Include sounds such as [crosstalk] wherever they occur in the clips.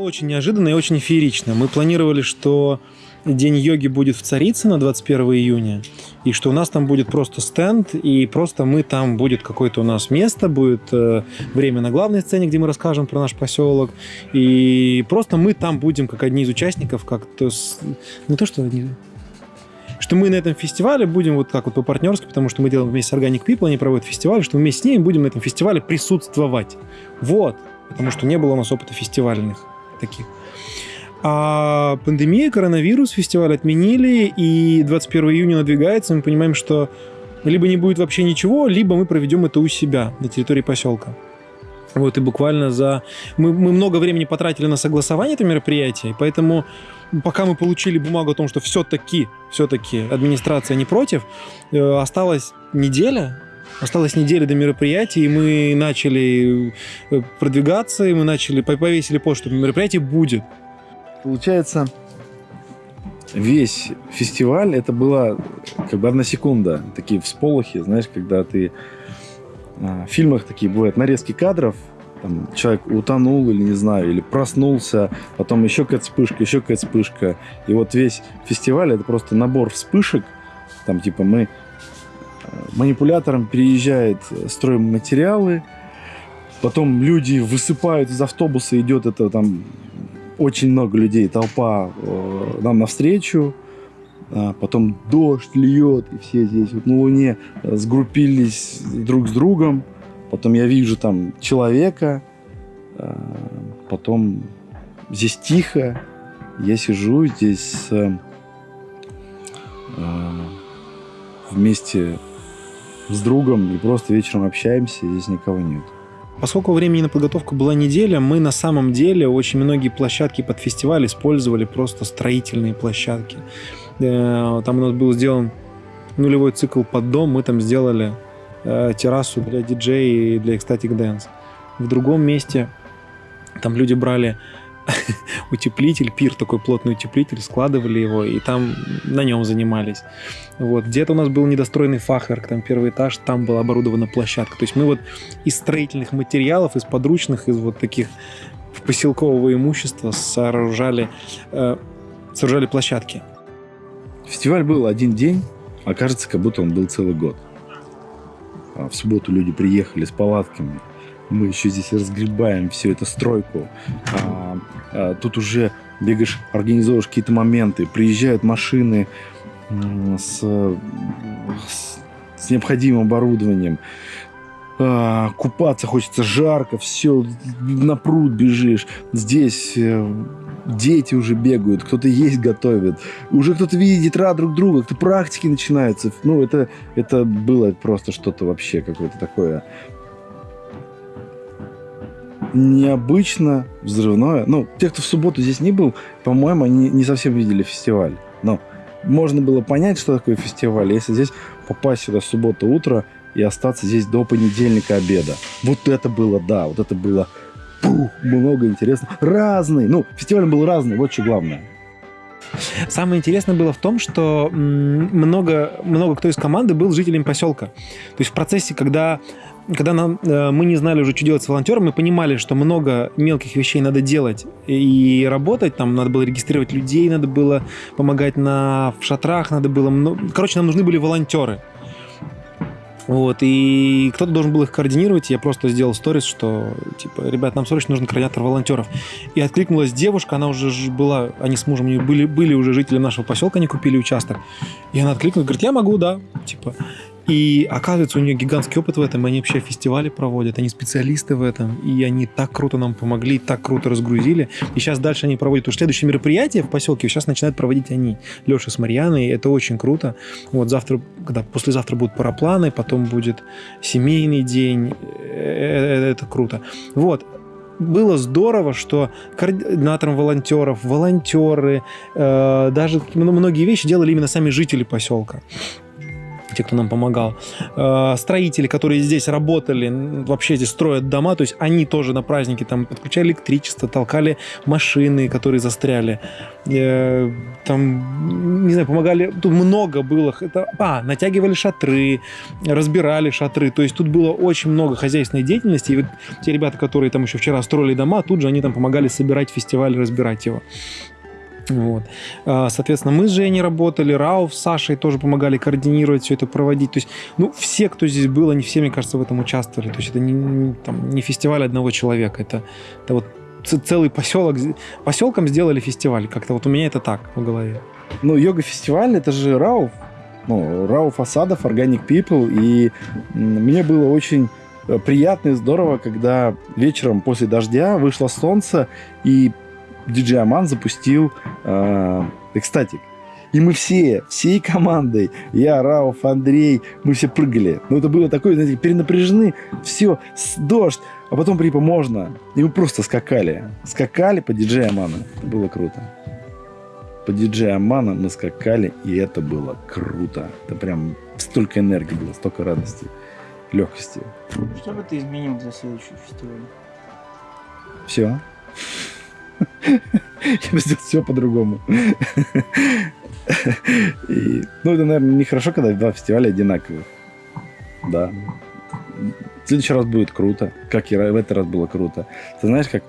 Очень неожиданно и очень феерично. Мы планировали, что День йоги будет в Царицыно 21 июня, и что у нас там будет просто стенд, и просто мы там будет какое-то у нас место, будет э, время на главной сцене, где мы расскажем про наш поселок, и просто мы там будем как одни из участников, как то с... не то что одни, что мы на этом фестивале будем вот как вот по-партнерски, потому что мы делаем вместе с Organic People, они проводят фестиваль, что мы вместе с ними будем на этом фестивале присутствовать. Вот. Потому что не было у нас опыта фестивальных таких. А пандемия, коронавирус, фестиваль отменили, и 21 июня надвигается, мы понимаем, что либо не будет вообще ничего, либо мы проведем это у себя на территории поселка. Вот, и буквально за... Мы, мы много времени потратили на согласование этого мероприятия, поэтому пока мы получили бумагу о том, что все-таки, все-таки администрация не против, э, осталась неделя, Осталась неделя до мероприятия, и мы начали э, продвигаться, и мы начали, повесили пост, что мероприятие будет. Получается, весь фестиваль это была как бы одна секунда, такие всполохи, знаешь, когда ты а, в фильмах такие бывают нарезки кадров, там, человек утонул или не знаю, или проснулся, потом еще какая-то вспышка, еще какая-то вспышка. И вот весь фестиваль это просто набор вспышек. Там типа мы манипулятором переезжает стройматериалы, потом люди высыпают из автобуса, идет это там очень много людей, толпа э, нам навстречу. А потом дождь льет, и все здесь вот на Луне э, сгруппились друг с другом. Потом я вижу там человека. Э, потом здесь тихо. Я сижу здесь э, э, вместе с другом и просто вечером общаемся, здесь никого нет. Поскольку времени на подготовку была неделя, мы на самом деле очень многие площадки под фестиваль использовали просто строительные площадки. Э, там у нас был сделан нулевой цикл под дом, мы там сделали э, террасу для диджея и для Ecstatic Dance. В другом месте там люди брали [laughs] утеплитель, пир такой плотный утеплитель, складывали его, и там на нем занимались. Вот. Где-то у нас был недостроенный фахверк, там первый этаж, там была оборудована площадка. То есть мы вот из строительных материалов, из подручных, из вот таких поселкового имущества сооружали, э, сооружали площадки. Фестиваль был один день, а кажется, как будто он был целый год. А в субботу люди приехали с палатками, мы еще здесь разгребаем всю эту стройку. А, тут уже бегаешь, организовываешь какие-то моменты, приезжают машины с, с, с необходимым оборудованием. А, купаться хочется жарко, все, на пруд бежишь. Здесь э, дети уже бегают, кто-то есть готовит. Уже кто-то видит рад друг друга, кто практики начинаются. Ну, это, это было просто что-то вообще какое-то такое необычно, взрывное. Ну, те, кто в субботу здесь не был, по-моему, они не совсем видели фестиваль. Но можно было понять, что такое фестиваль, если здесь попасть сюда в субботу утро и остаться здесь до понедельника обеда. Вот это было, да, вот это было пух, много интересного. Разный, ну, фестиваль был разный, вот что главное. Самое интересное было в том, что много, много кто из команды был жителем поселка. То есть в процессе, когда когда нам, э, мы не знали уже, что делать с волонтером, мы понимали, что много мелких вещей надо делать и работать. Там надо было регистрировать людей, надо было помогать на, в шатрах, надо было... Короче, нам нужны были волонтеры. Вот, и кто-то должен был их координировать. Я просто сделал сторис, что, типа, ребят, нам срочно нужен координатор волонтеров. И откликнулась девушка, она уже была, они с мужем были, были уже жители нашего поселка, они купили участок. И она откликнулась, говорит, я могу, да, типа. И оказывается, у нее гигантский опыт в этом, они вообще фестивали проводят, они специалисты в этом, и они так круто нам помогли, так круто разгрузили. И сейчас дальше они проводят уже следующее мероприятие в поселке, сейчас начинают проводить они, Леша с Марьяной, это очень круто. Вот завтра, когда послезавтра будут парапланы, потом будет семейный день, э, э, это круто. Вот, было здорово, что координатором волонтеров, волонтеры, э, даже многие вещи делали именно сами жители поселка. Те, кто нам помогал. Э, строители, которые здесь работали, вообще здесь строят дома, то есть они тоже на празднике там подключали электричество, толкали машины, которые застряли. Э, там, не знаю, помогали, тут много было. Это, а, натягивали шатры, разбирали шатры, то есть тут было очень много хозяйственной деятельности, и вот те ребята, которые там еще вчера строили дома, тут же они там помогали собирать фестиваль, разбирать его. Вот. А, соответственно, мы с Женей работали, Рауф с Сашей тоже помогали координировать все это, проводить. То есть, ну, все, кто здесь был, они все, мне кажется, в этом участвовали. То есть, это не, там, не фестиваль одного человека, это, это вот целый поселок, поселком сделали фестиваль. Как-то вот у меня это так в голове. Ну, йога-фестиваль, это же Рауф. Ну, Рауф Асадов, Organic People. И мне было очень э, приятно и здорово, когда вечером после дождя вышло солнце, и диджей Аман запустил э, экстатик. И мы все, всей командой, я, Рауф, Андрей, мы все прыгали. Ну, это было такое, знаете, перенапряжены, все, дождь, а потом припа можно. И мы просто скакали. Скакали по диджею Амана. Это было круто. По диджею Амана мы скакали, и это было круто. Это прям столько энергии было, столько радости, легкости. Что бы ты изменил для следующего фестиваля? Все. [laughs] Я бы сделал все по-другому. И, ну, это, наверное, нехорошо, когда два фестиваля одинаковых. Да. В следующий раз будет круто, как и в этот раз было круто. Ты знаешь, как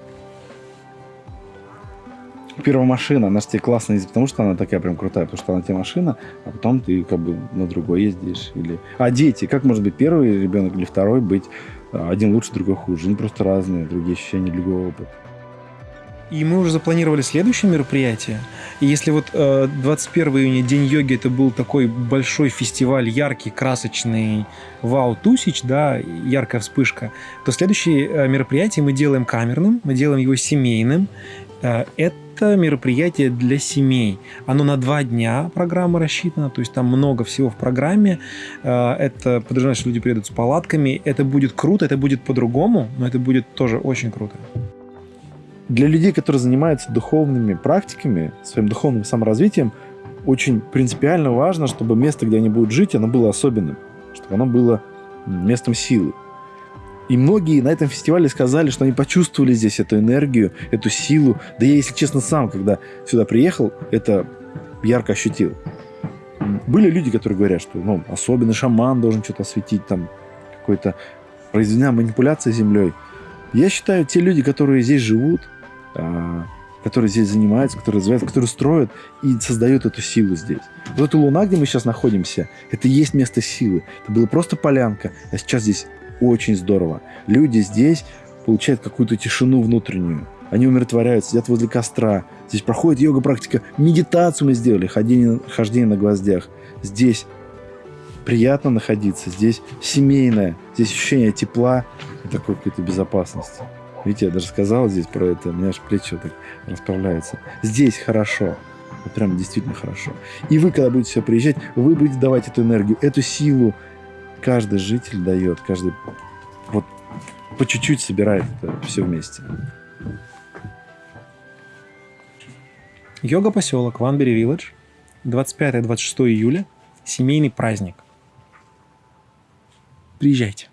первая машина, она же тебе классно не потому, что она такая прям крутая, потому что она тебе машина, а потом ты как бы на другой ездишь. Или... А дети, как может быть первый ребенок или второй быть а, один лучше, другой хуже? Они просто разные, другие ощущения, другой опыт. И мы уже запланировали следующее мероприятие. И если вот э, 21 июня, День йоги, это был такой большой фестиваль, яркий, красочный, вау, тусич, да, яркая вспышка, то следующее э, мероприятие мы делаем камерным, мы делаем его семейным. Э, это мероприятие для семей. Оно на два дня программа рассчитана, то есть там много всего в программе. Э, это подразумевает, что люди приедут с палатками. Это будет круто, это будет по-другому, но это будет тоже очень круто для людей, которые занимаются духовными практиками, своим духовным саморазвитием, очень принципиально важно, чтобы место, где они будут жить, оно было особенным, чтобы оно было местом силы. И многие на этом фестивале сказали, что они почувствовали здесь эту энергию, эту силу. Да я, если честно, сам, когда сюда приехал, это ярко ощутил. Были люди, которые говорят, что ну, особенный шаман должен что-то осветить, там какой-то произведена манипуляция землей. Я считаю, те люди, которые здесь живут, которые здесь занимаются, которые развиваются, которые строят и создают эту силу здесь. Вот эта луна, где мы сейчас находимся, это и есть место силы. Это была просто полянка, а сейчас здесь очень здорово. Люди здесь получают какую-то тишину внутреннюю. Они умиротворяются, сидят возле костра. Здесь проходит йога-практика. Медитацию мы сделали, хождение, хождение на гвоздях. Здесь приятно находиться, здесь семейное, здесь ощущение тепла и такой какой-то безопасности. Видите, я даже сказал здесь про это, у меня аж плечо так расправляется. Здесь хорошо. Вот прям действительно хорошо. И вы, когда будете все приезжать, вы будете давать эту энергию, эту силу. Каждый житель дает, каждый вот по чуть-чуть собирает это все вместе. Йога-поселок Ванбери Вилледж, 25-26 июля, семейный праздник. Приезжайте.